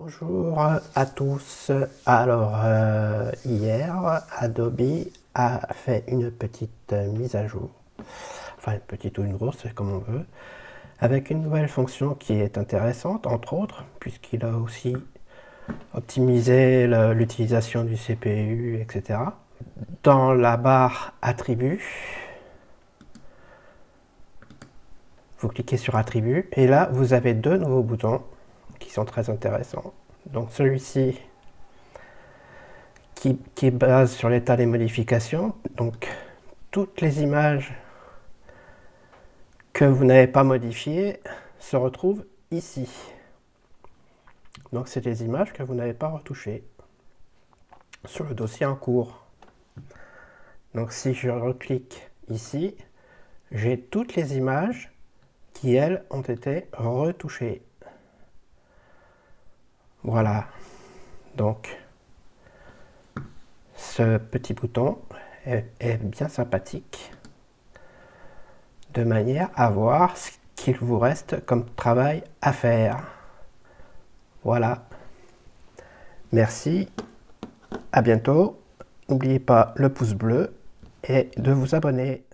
Bonjour à tous. Alors, euh, hier, Adobe a fait une petite mise à jour. Enfin, une petite ou une grosse, comme on veut. Avec une nouvelle fonction qui est intéressante, entre autres, puisqu'il a aussi optimisé l'utilisation du CPU, etc. Dans la barre Attributs, vous cliquez sur Attributs, et là, vous avez deux nouveaux boutons qui sont très intéressants. Donc celui-ci qui, qui base sur l'état des modifications. Donc toutes les images que vous n'avez pas modifiées se retrouvent ici. Donc c'est les images que vous n'avez pas retouchées sur le dossier en cours. Donc si je reclique ici, j'ai toutes les images qui, elles, ont été retouchées. Voilà. Donc, ce petit bouton est, bien sympathique de manière à voir ce qu'il vous reste comme travail à faire. Voilà. Merci. À bientôt. N'oubliez pas le pouce bleu et de vous abonner.